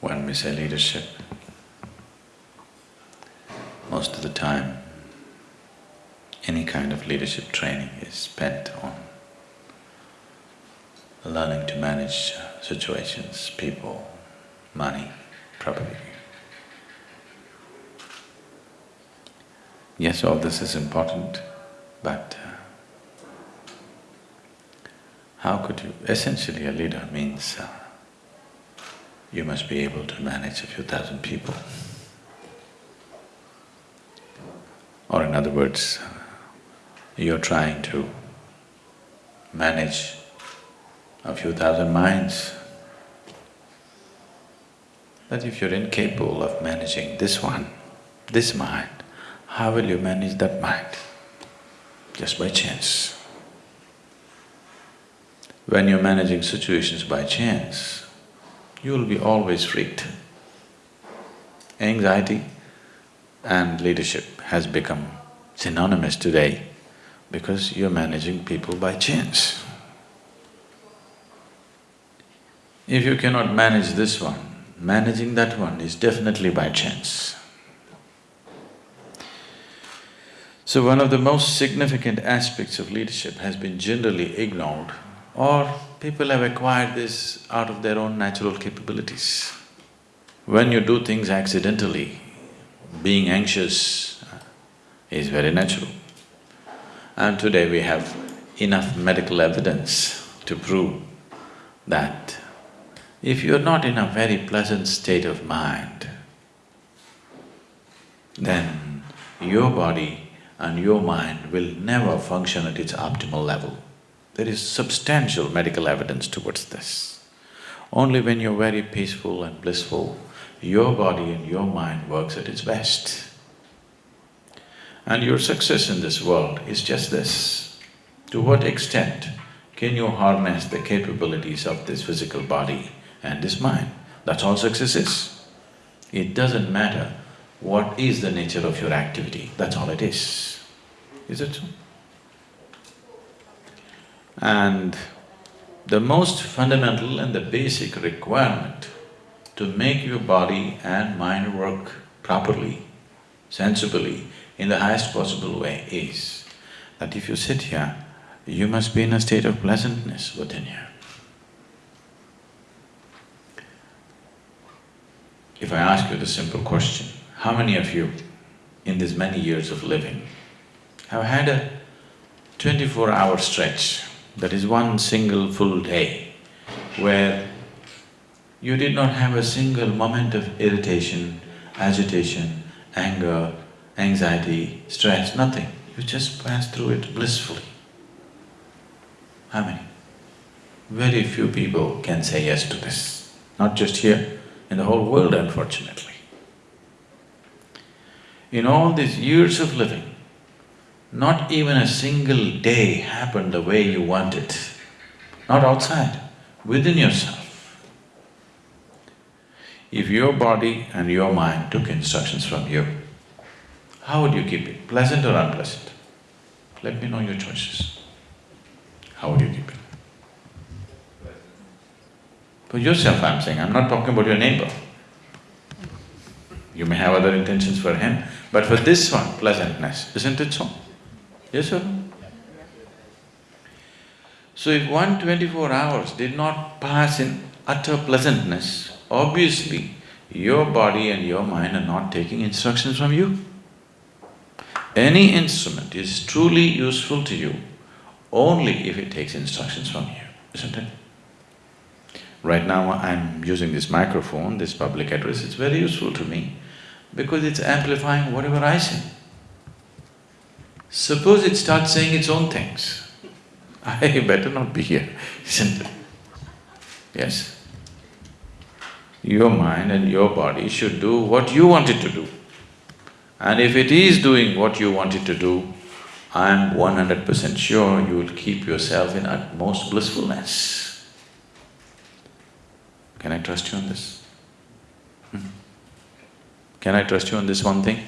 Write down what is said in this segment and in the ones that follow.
when we say leadership, most of the time, any kind of leadership training is spent on learning to manage situations, people, money, property. Yes, all this is important, but uh, how could you… essentially a leader means uh, you must be able to manage a few thousand people. Or in other words, you're trying to manage a few thousand minds. But if you're incapable of managing this one, this mind, how will you manage that mind? Just by chance. When you're managing situations by chance, you'll be always freaked. Anxiety and leadership has become synonymous today because you're managing people by chance. If you cannot manage this one, managing that one is definitely by chance. So one of the most significant aspects of leadership has been generally ignored or people have acquired this out of their own natural capabilities. When you do things accidentally, being anxious uh, is very natural. And today we have enough medical evidence to prove that if you're not in a very pleasant state of mind, then your body and your mind will never function at its optimal level. There is substantial medical evidence towards this. Only when you're very peaceful and blissful, your body and your mind works at its best. And your success in this world is just this. To what extent can you harness the capabilities of this physical body and this mind? That's all success is. It doesn't matter what is the nature of your activity, that's all it is. Is it so? And the most fundamental and the basic requirement to make your body and mind work properly, sensibly, in the highest possible way is that if you sit here, you must be in a state of pleasantness within you. If I ask you the simple question, how many of you in these many years of living have had a twenty-four hour stretch that is one single full day where you did not have a single moment of irritation, agitation, anger, anxiety, stress, nothing. You just passed through it blissfully. How many? Very few people can say yes to this, not just here, in the whole world unfortunately. In all these years of living, not even a single day happened the way you want it, not outside, within yourself. If your body and your mind took instructions from you, how would you keep it, pleasant or unpleasant? Let me know your choices. How would you keep it? For yourself I'm saying, I'm not talking about your neighbor. You may have other intentions for him, but for this one, pleasantness, isn't it so? Yes or no? So if one twenty-four hours did not pass in utter pleasantness, obviously your body and your mind are not taking instructions from you. Any instrument is truly useful to you only if it takes instructions from you, isn't it? Right now I'm using this microphone, this public address, it's very useful to me because it's amplifying whatever I say. Suppose it starts saying its own things, I better not be here, isn't it? Yes? Your mind and your body should do what you want it to do. And if it is doing what you want it to do, I'm one hundred percent sure you will keep yourself in utmost blissfulness. Can I trust you on this? Hmm? Can I trust you on this one thing?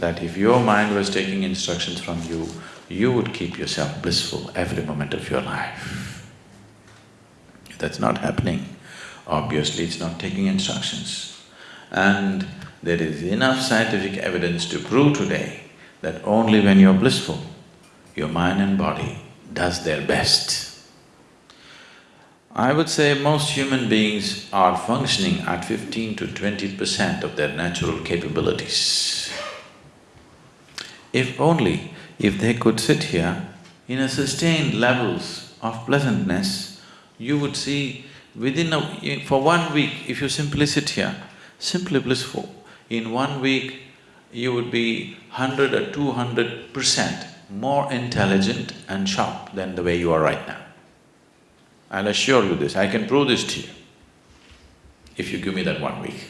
That if your mind was taking instructions from you, you would keep yourself blissful every moment of your life. If that's not happening, Obviously, it's not taking instructions. And there is enough scientific evidence to prove today that only when you're blissful, your mind and body does their best. I would say most human beings are functioning at fifteen to twenty percent of their natural capabilities. If only if they could sit here in a sustained levels of pleasantness, you would see within a… for one week, if you simply sit here, simply blissful, in one week you would be hundred or two hundred percent more intelligent and sharp than the way you are right now. I'll assure you this, I can prove this to you, if you give me that one week.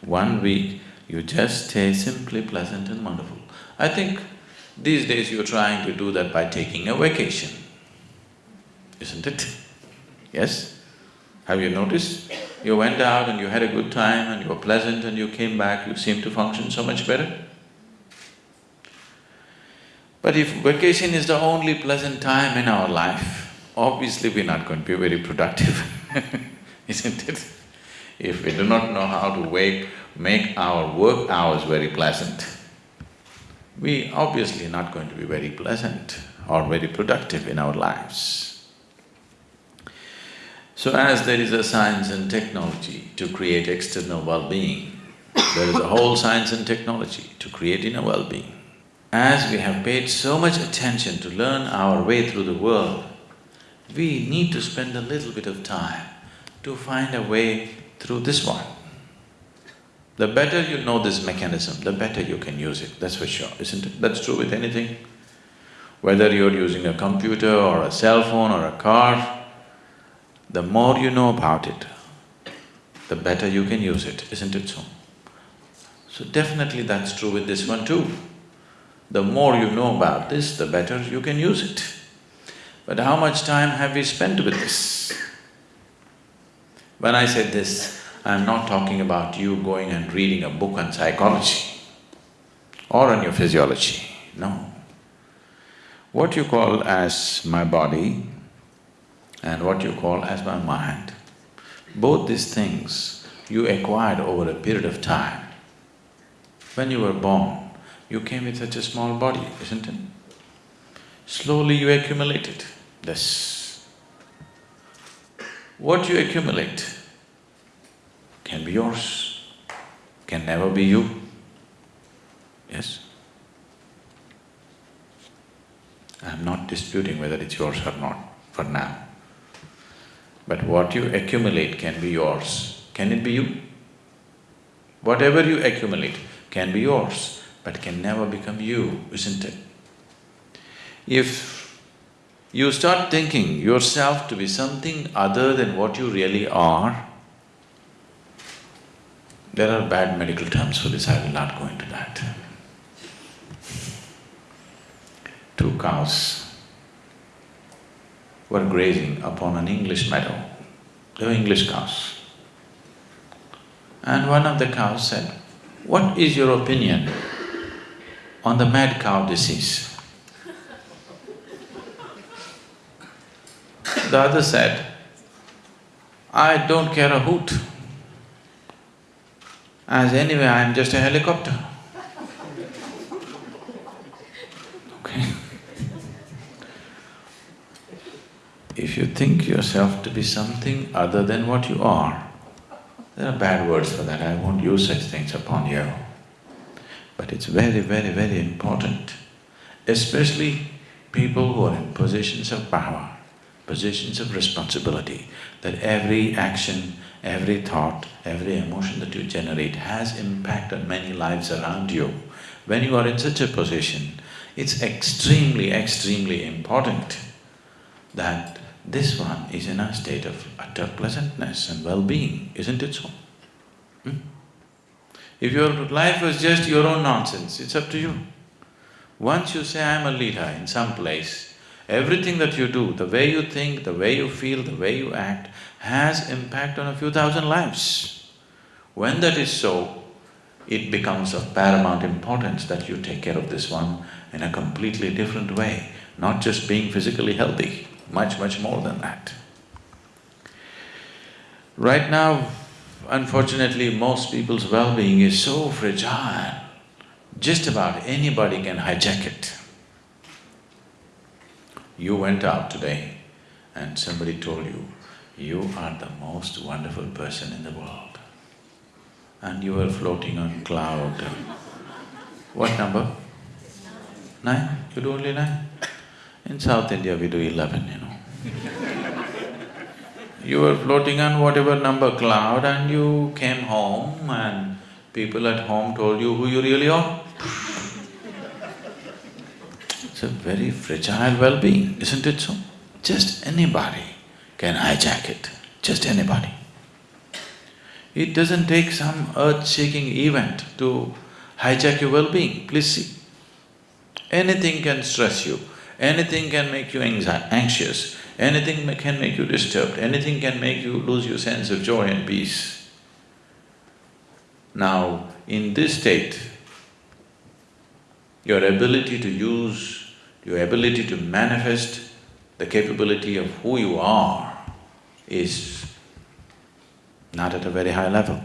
One week, you just stay simply pleasant and wonderful. I think these days you're trying to do that by taking a vacation, isn't it? Yes? Have you noticed? You went out and you had a good time and you were pleasant and you came back, you seem to function so much better. But if vacation is the only pleasant time in our life, obviously we're not going to be very productive, isn't it? If we do not know how to wake, make our work hours very pleasant, we obviously not going to be very pleasant or very productive in our lives. So as there is a science and technology to create external well-being, there is a whole science and technology to create inner well-being. As we have paid so much attention to learn our way through the world, we need to spend a little bit of time to find a way through this one. The better you know this mechanism, the better you can use it, that's for sure, isn't it? That's true with anything. Whether you're using a computer or a cell phone or a car, the more you know about it, the better you can use it, isn't it so? So definitely that's true with this one too. The more you know about this, the better you can use it. But how much time have we spent with this? When I said this, I'm not talking about you going and reading a book on psychology or on your physiology, no. What you call as my body and what you call as my mind. Both these things you acquired over a period of time. When you were born, you came with such a small body, isn't it? Slowly you accumulated this. What you accumulate can be yours, can never be you. Yes? I'm not disputing whether it's yours or not for now. But what you accumulate can be yours. Can it be you? Whatever you accumulate can be yours, but can never become you, isn't it? If you start thinking yourself to be something other than what you really are, there are bad medical terms for this, I will not go into that. Two cows were grazing upon an English meadow. They were English cows. And one of the cows said, what is your opinion on the mad cow disease? The other said, I don't care a hoot, as anyway I'm just a helicopter. Okay. if you think yourself to be something other than what you are, there are bad words for that, I won't use such things upon you. But it's very, very, very important, especially people who are in positions of power, positions of responsibility, that every action, every thought, every emotion that you generate has impact on many lives around you. When you are in such a position, it's extremely, extremely important that this one is in a state of utter pleasantness and well-being, isn't it so? Hmm? If your life was just your own nonsense, it's up to you. Once you say, I'm a leader in some place, everything that you do, the way you think, the way you feel, the way you act, has impact on a few thousand lives. When that is so, it becomes of paramount importance that you take care of this one in a completely different way, not just being physically healthy much, much more than that. Right now, unfortunately, most people's well-being is so fragile, just about anybody can hijack it. You went out today and somebody told you, you are the most wonderful person in the world. And you were floating on cloud. What number? Nine? You do only nine? In South India, we do eleven, you know. you were floating on whatever number cloud and you came home and people at home told you who you really are. It's a very fragile well-being, isn't it so? Just anybody can hijack it, just anybody. It doesn't take some earth-shaking event to hijack your well-being, please see. Anything can stress you, anything can make you anxious, anything can make you disturbed, anything can make you lose your sense of joy and peace. Now, in this state, your ability to use, your ability to manifest the capability of who you are is not at a very high level.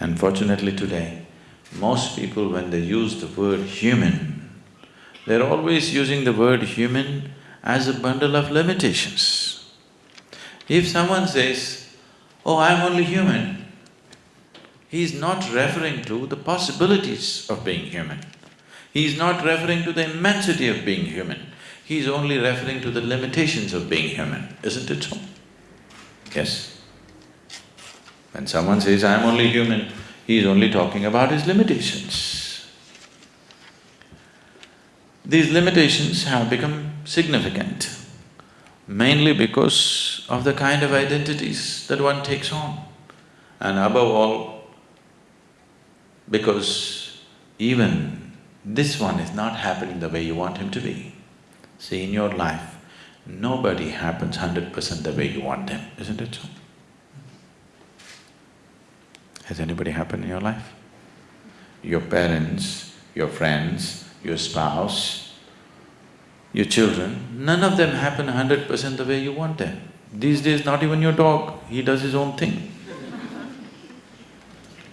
Unfortunately today, most people when they use the word human, they're always using the word human as a bundle of limitations. If someone says, oh, I'm only human, he's not referring to the possibilities of being human. He's not referring to the immensity of being human. He's only referring to the limitations of being human, isn't it so? Yes. When someone says, I'm only human, he is only talking about his limitations. These limitations have become significant, mainly because of the kind of identities that one takes on. And above all, because even this one is not happening the way you want him to be. See, in your life, nobody happens hundred percent the way you want them, isn't it so? Has anybody happened in your life? Your parents, your friends, your spouse, your children, none of them happen hundred percent the way you want them. These days, not even your dog, he does his own thing.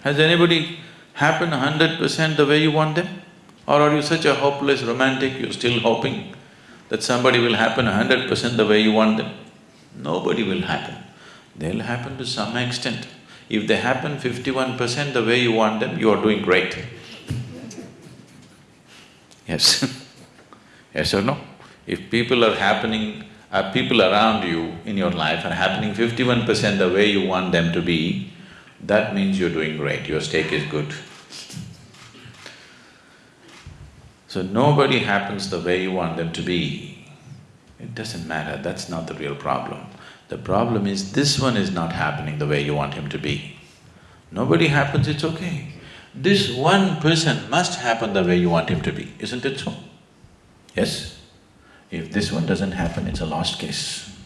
Has anybody happened hundred percent the way you want them? Or are you such a hopeless romantic, you're still hoping that somebody will happen hundred percent the way you want them? Nobody will happen. They'll happen to some extent. If they happen fifty-one percent the way you want them, you are doing great. Yes Yes or no? If people are happening, uh, people around you in your life are happening fifty-one percent the way you want them to be, that means you're doing great, your stake is good. So nobody happens the way you want them to be. It doesn't matter, that's not the real problem. The problem is this one is not happening the way you want him to be. Nobody happens, it's okay. This one person must happen the way you want him to be, isn't it so? Yes? If this one doesn't happen, it's a lost case.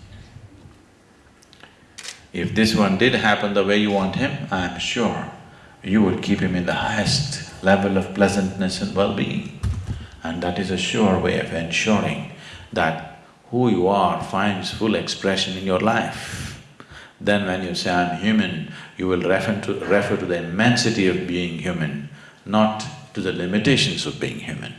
If this one did happen the way you want him, I'm sure you would keep him in the highest level of pleasantness and well-being. And that is a sure way of ensuring that who you are finds full expression in your life. Then when you say, I'm human, you will refer to, refer to the immensity of being human, not to the limitations of being human.